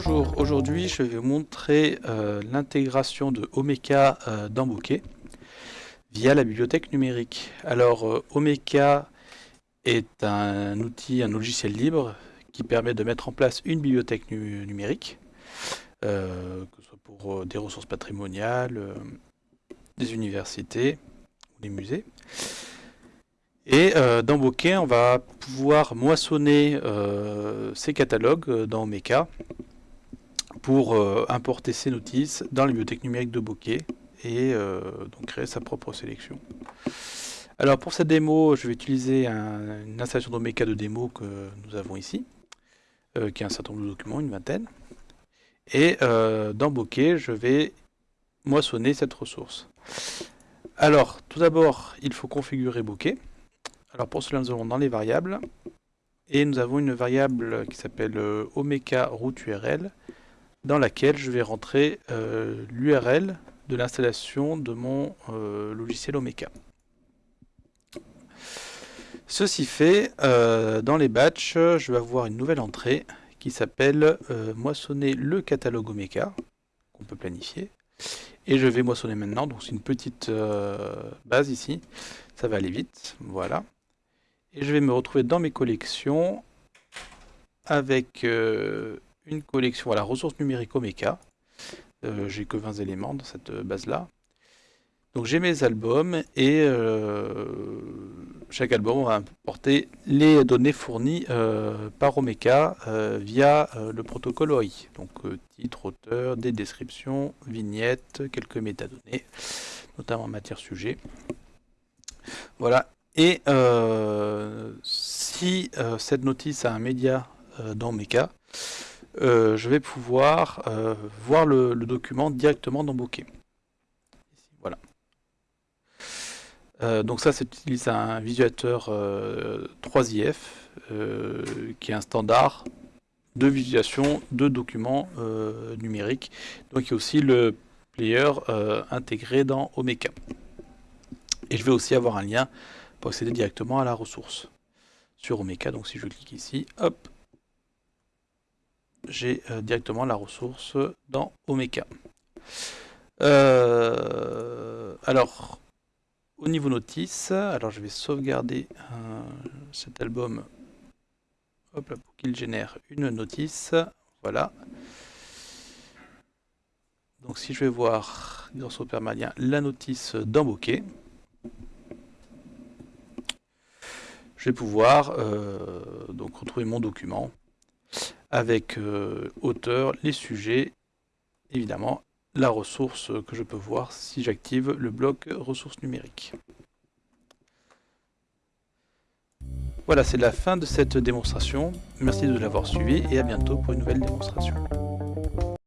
Bonjour, aujourd'hui je vais vous montrer euh, l'intégration de Omeka euh, dans Bokeh via la bibliothèque numérique. Alors euh, Omeka est un outil, un logiciel libre qui permet de mettre en place une bibliothèque numérique, que ce soit pour des ressources patrimoniales, des universités ou des musées. Et dans Bokeh, on va pouvoir moissonner ces catalogues dans Omeka pour euh, importer ces notices dans la bibliothèque numérique de Bokeh et euh, donc créer sa propre sélection. Alors pour cette démo, je vais utiliser une installation d'Omeka de démo que nous avons ici, euh, qui est un certain nombre de documents, une vingtaine. Et dans Bokeh, je vais moissonner cette ressource. Alors, tout d'abord, il faut configurer Bokeh. Alors pour cela, nous allons dans les variables, et nous avons une variable qui s'appelle omeka root URL, dans laquelle je vais rentrer euh, l'URL de l'installation de mon euh, logiciel Omeka. Ceci fait, euh, dans les batchs, je vais avoir une nouvelle entrée qui s'appelle moissonner le catalogue Omeka, qu'on peut planifier. Et je vais moissonner maintenant, donc c'est une petite base ici, ça va aller vite, voilà. Et je vais me retrouver dans mes collections avec une collection, la ressource numérique Omeka. Euh, j'ai que 20 éléments dans cette base-là. Donc j'ai mes albums et euh, chaque album va importer les données fournies euh, par Omeka via le protocole OI. Donc titre, auteur, des descriptions, vignettes, quelques métadonnées, notamment en matière sujet. Voilà. Et si cette notice a un média dans Omeka, euh, je vais pouvoir euh, voir le, document directement dans Bokeh. voilà. Euh, donc ça, c'est un visualisateur 3IF, qui est un standard de visualisation de documents numériques. Donc il y a aussi le player intégré dans Omeka. Et je vais aussi avoir un lien pour accéder directement à la ressource sur Omeka. Donc si je clique ici, hop, j'ai euh, directement la ressource dans Omeka. Euh, alors, au niveau notice, alors je vais sauvegarder euh, cet album hop pour qu'il génère une notice. Voilà. Donc si je vais voir grâce au permalien la notice Bokeh, je vais pouvoir donc retrouver mon document avec euh, auteur, les sujets, évidemment la ressource que je peux voir si j'active le bloc ressources numériques. Voilà, c'est la fin de cette démonstration. Merci de l'avoir suivi et à bientôt pour une nouvelle démonstration.